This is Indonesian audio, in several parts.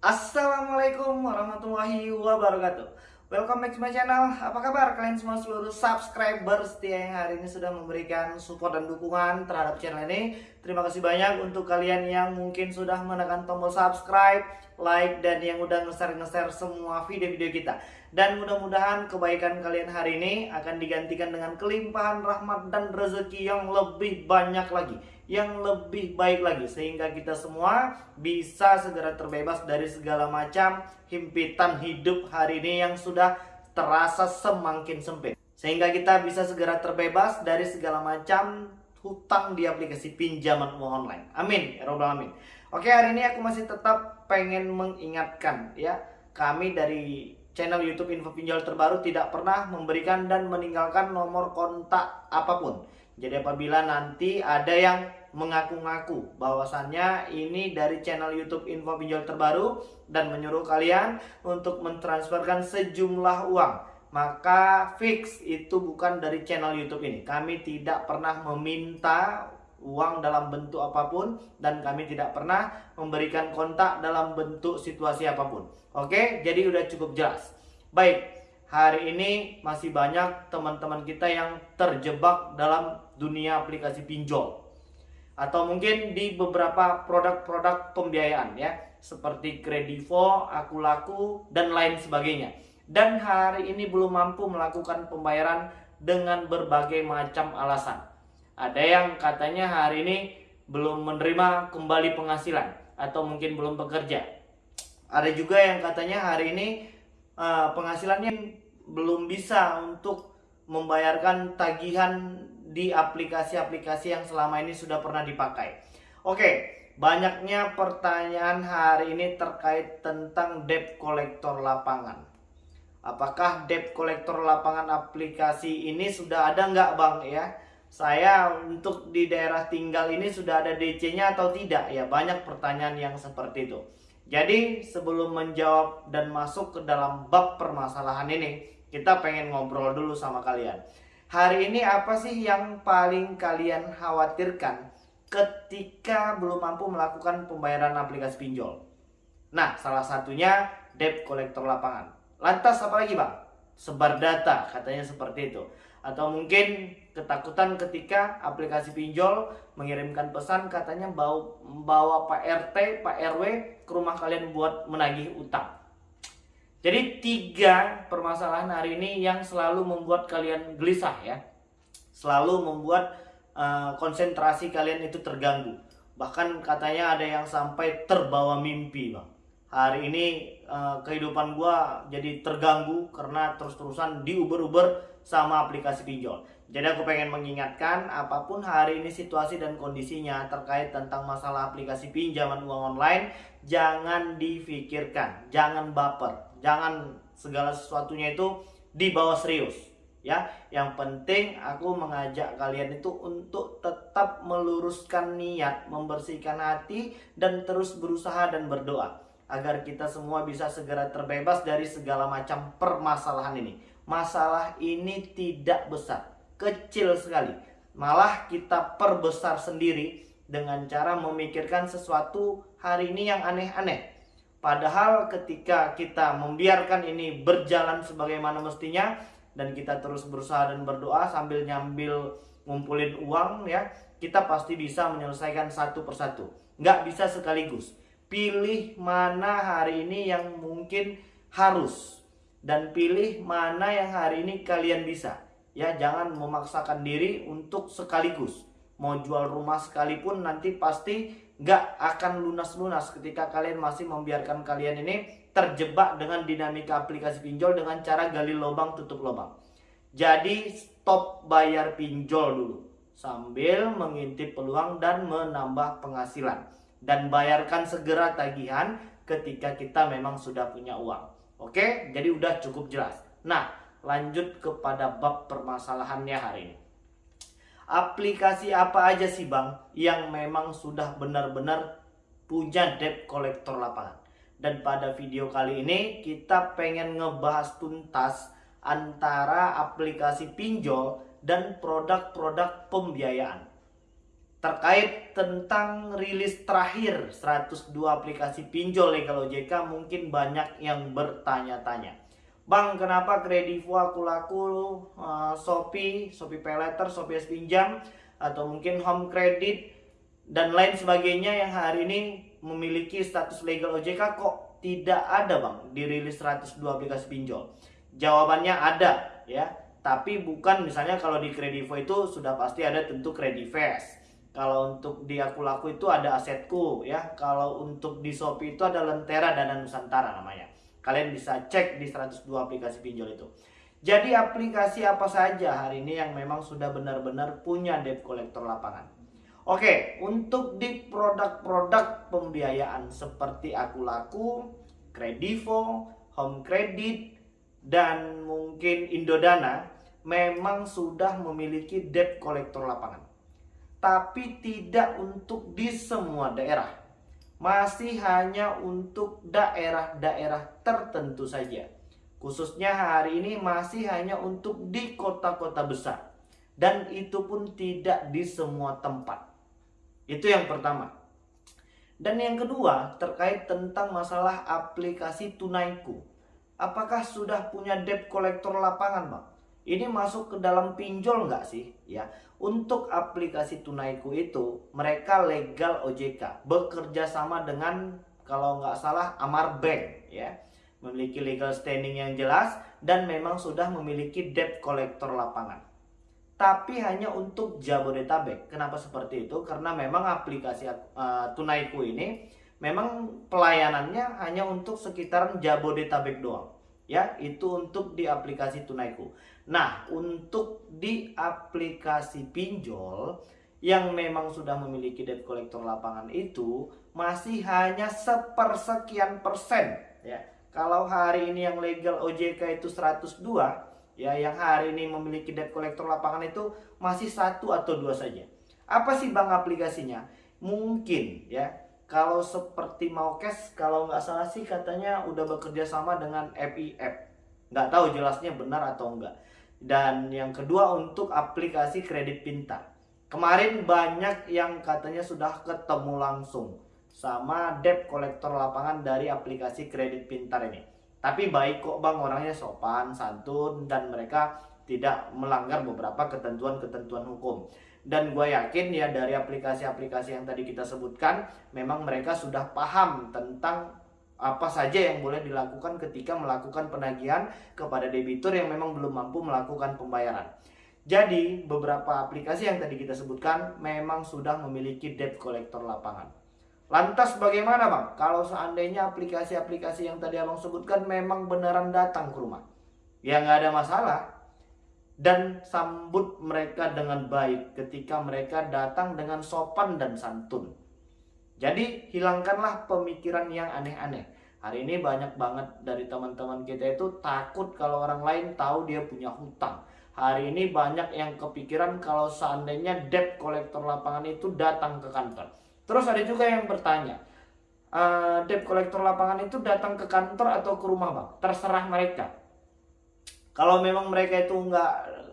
Assalamualaikum warahmatullahi wabarakatuh. Welcome back to my channel. Apa kabar kalian semua seluruh subscriber setia yang hari ini sudah memberikan support dan dukungan terhadap channel ini. Terima kasih banyak untuk kalian yang mungkin sudah menekan tombol subscribe, like, dan yang udah nge-share-nge-share semua video-video kita. Dan mudah-mudahan kebaikan kalian hari ini akan digantikan dengan kelimpahan rahmat dan rezeki yang lebih banyak lagi yang lebih baik lagi sehingga kita semua bisa segera terbebas dari segala macam himpitan hidup hari ini yang sudah terasa semakin sempit. Sehingga kita bisa segera terbebas dari segala macam hutang di aplikasi pinjaman online. Amin ya robbal amin oke hari ini aku masih tetap pengen mengingatkan ya. Kami dari channel YouTube Info Pinjol Terbaru tidak pernah memberikan dan meninggalkan nomor kontak apa pun. Jadi apabila nanti ada yang mengaku-ngaku bahwasannya ini dari channel YouTube Info Pinjol Terbaru dan menyuruh kalian untuk mentransferkan sejumlah uang. Maka fix itu bukan dari channel YouTube ini. Kami tidak pernah meminta uang dalam bentuk apa pun dan kami tidak pernah memberikan kontak dalam bentuk situasi apa pun. Oke, jadi udah cukup jelas. Baik, hari ini masih banyak teman-teman kita yang terjebak dalam dunia aplikasi pinjol atau mungkin di beberapa produk-produk pembiayaan ya seperti Kredivo, Akulaku dan lain sebagainya. Dan hari ini belum mampu melakukan pembayaran dengan berbagai macam alasan. Ada yang katanya hari ini belum menerima kembali penghasilan atau mungkin belum bekerja. Ada juga yang katanya hari ini uh, penghasilannya belum bisa untuk membayarkan tagihan di aplikasi-aplikasi yang selama ini sudah pernah dipakai. Oke, banyaknya pertanyaan hari ini terkait tentang debt collector lapangan. Apakah debt collector lapangan aplikasi ini sudah ada nggak bang ya? Saya untuk di daerah tinggal ini sudah ada DC-nya atau tidak? Ya banyak pertanyaan yang seperti itu. Jadi sebelum menjawab dan masuk ke dalam bab permasalahan ini, kita pengen ngobrol dulu sama kalian. Hari ini apa sih yang paling kalian khawatirkan ketika belum mampu melakukan pembayaran aplikasi pinjol? Nah, salah satunya debt collector lapangan. Lantas apa lagi bang? Sebar data, katanya seperti itu. Atau mungkin ketakutan ketika aplikasi pinjol mengirimkan pesan katanya bawa, bawa Pak RT, Pak RW ke rumah kalian buat menagih utang. Jadi tiga permasalahan hari ini yang selalu membuat kalian gelisah ya. Selalu membuat uh, konsentrasi kalian itu terganggu. Bahkan katanya ada yang sampai terbawa mimpi bang. Hari ini uh, kehidupan gua jadi terganggu karena terus-terusan diuber-uber sama aplikasi pinjol. Jadi aku pengen mengingatkan apa pun hari ini situasi dan kondisinya terkait tentang masalah aplikasi pinjaman uang online jangan difikirkan, jangan baper jangan segala sesuatunya itu dibawa serius ya. Yang penting aku mengajak kalian itu untuk tetap meluruskan niat membersihkan hati dan terus berusaha dan berdoa agar kita semua bisa segera terbebas dari segala macam permasalahan ini. Masalah ini tidak besar kecil sekali. Malah kita perbesar sendiri dengan cara memikirkan sesuatu hari ini yang aneh-aneh Padahal ketika kita membiarkan ini berjalan sebagaimana mestinya dan kita terus berusaha dan berdoa sambil nyambil ngumpulin uang ya, kita pasti bisa menyelesaikan satu persatu. Nggak bisa sekaligus. Pilih mana hari ini yang mungkin harus dan pilih mana yang hari ini kalian bisa. Ya, jangan memaksakan diri untuk sekaligus. Mau jual rumah sekalipun nanti pasti nggak akan lunas-lunas ketika kalian masih membiarkan kalian ini terjebak dengan dinamika aplikasi pinjol dengan cara gali lubang tutup lubang. Jadi stop bayar pinjol dulu sambil mengintip peluang dan menambah penghasilan dan bayarkan segera tagihan ketika kita memang sudah punya uang. Oke, jadi udah cukup jelas. Nah, lanjut kepada bab permasalahannya hari ini aplikasi apa aja sih bang yang memang sudah benar-benar punya debt collector lapangan dan pada video kali ini kita pengen ngebahas tuntas antara aplikasi pinjol dan produk-produk pembiayaan terkait tentang rilis terakhir 102 aplikasi pinjol legal OJK mungkin banyak yang bertanya-tanya. Bang, kenapa Kredivo aku laku uh, Shopee, Shopee Paylater, Shopee S Pinjam atau mungkin Home Credit dan lain sebagainya yang hari ini memiliki status legal OJK kok tidak ada bang dirilis 102 aplikasi pinjol? Jawabannya ada ya, tapi bukan misalnya kalau di Kredivo itu sudah pasti ada tentu Kredivest kalau untuk di aku laku itu ada asetku ya. Kalau untuk di Shopee itu ada Lentera Dana Nusantara namanya. Kalian bisa cek di 102 aplikasi pinjol itu. Jadi aplikasi apa saja hari ini yang memang sudah benar-benar punya debt collector lapangan. Oke, untuk di produk-produk pembiayaan seperti aku laku, Kredivo, Home Credit, dan mungkin Indodana memang sudah memiliki debt collector lapangan tapi tidak untuk di semua daerah. Masih hanya untuk daerah-daerah tertentu saja. Khususnya hari ini masih hanya untuk di kota-kota besar. Dan itu pun tidak di semua tempat. Itu yang pertama. Dan yang kedua terkait tentang masalah aplikasi Tunaiku. Apakah sudah punya debt collector lapangan, Bang? Ini masuk ke dalam pinjol nggak sih? Ya, untuk aplikasi Tunaiku itu mereka legal OJK, bekerja sama dengan kalau nggak salah Amar Bank, ya, memiliki legal standing yang jelas dan memang sudah memiliki debt collector lapangan. Tapi hanya untuk Jabodetabek. Kenapa seperti itu? Karena memang aplikasi uh, Tunaiku ini memang pelayanannya hanya untuk sekitaran Jabodetabek doang ya itu untuk di aplikasi Tunaiku. Nah, untuk di aplikasi pinjol yang memang sudah memiliki debt collector lapangan itu masih hanya sepersekian persen ya. Kalau hari ini yang legal OJK itu 102 ya yang hari ini memiliki debt collector lapangan itu masih satu atau dua saja. Apa sih bang aplikasinya? Mungkin ya kalau seperti mau cash, kalau nggak salah sih katanya udah bekerja sama dengan FIF. Nggak tahu jelasnya benar atau enggak. Dan yang kedua untuk aplikasi kredit pintar. Kemarin banyak yang katanya sudah ketemu langsung sama debt kolektor lapangan dari aplikasi kredit pintar ini. Tapi baik kok bang orangnya sopan, santun, dan mereka tidak melanggar beberapa ketentuan-ketentuan hukum dan gue yakin ya dari aplikasi-aplikasi yang tadi kita sebutkan memang mereka sudah paham tentang apa saja yang boleh dilakukan ketika melakukan penagihan kepada debitur yang memang belum mampu melakukan pembayaran. Jadi beberapa aplikasi yang tadi kita sebutkan memang sudah memiliki debt collector lapangan. Lantas bagaimana bang? Kalau seandainya aplikasi-aplikasi yang tadi abang sebutkan memang beneran datang ke rumah. Ya nggak ada masalah dan sambut mereka dengan baik ketika mereka datang dengan sopan dan santun. Jadi hilangkanlah pemikiran yang aneh-aneh. Hari ini banyak banget dari teman-teman kita itu takut kalau orang lain tahu dia punya hutang. Hari ini banyak yang kepikiran kalau seandainya debt kolektor lapangan itu datang ke kantor. Terus ada juga yang bertanya, uh, debt kolektor lapangan itu datang ke kantor atau ke rumah bang? Terserah mereka kalau memang mereka itu nggak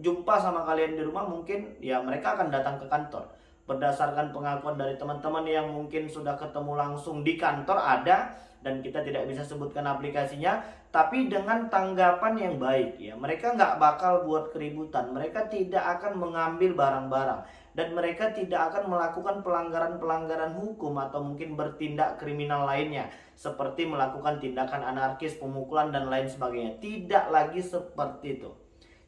jumpa sama kalian di rumah mungkin ya mereka akan datang ke kantor. Berdasarkan pengakuan dari teman-teman yang mungkin sudah ketemu langsung di kantor ada dan kita tidak bisa sebutkan aplikasinya tapi dengan tanggapan yang baik. Ya mereka nggak bakal buat keributan. Mereka tidak akan mengambil barang-barang. Dan mereka tidak akan melakukan pelanggaran-pelanggaran hukum atau mungkin bertindak kriminal lainnya. Seperti melakukan tindakan anarkis, pemukulan dan lain sebagainya. Tidak lagi seperti itu.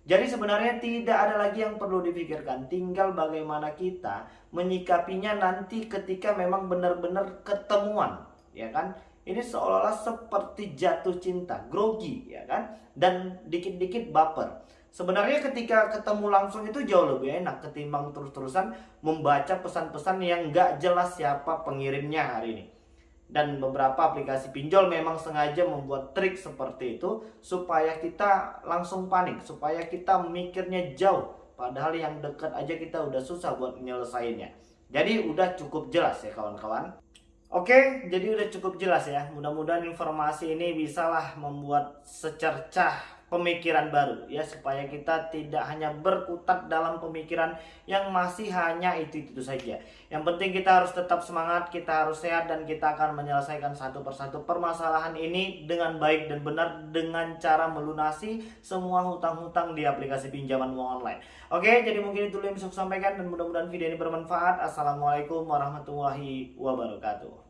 Jadi sebenarnya tidak ada lagi yang perlu dipikirkan, tinggal bagaimana kita menyikapinya nanti ketika memang benar-benar ketemuan, ya kan? Ini seolah-olah seperti jatuh cinta, grogi, ya kan? Dan dikit-dikit baper. Sebenarnya ketika ketemu langsung itu jauh lebih enak ketimbang terus-terusan membaca pesan-pesan yang nggak jelas siapa pengirimnya hari ini. Dan beberapa aplikasi pinjol memang sengaja membuat trik seperti itu supaya kita langsung panik, supaya kita mikirnya jauh. Padahal yang dekat aja kita udah susah buat menyelesaikannya. Jadi udah cukup jelas ya kawan-kawan. Oke, jadi udah cukup jelas ya. Mudah-mudahan informasi ini bisalah membuat secercah pemikiran baru ya supaya kita tidak hanya berkutat dalam pemikiran yang masih hanya itu itu saja. Yang penting kita harus tetap semangat, kita harus sehat dan kita akan menyelesaikan satu persatu permasalahan ini dengan baik dan benar dengan cara melunasi semua hutang-hutang di aplikasi pinjaman uang online. Oke, jadi mungkin itu yang bisa saya sampaikan dan mudah-mudahan video ini bermanfaat. Assalamualaikum warahmatullahi wabarakatuh.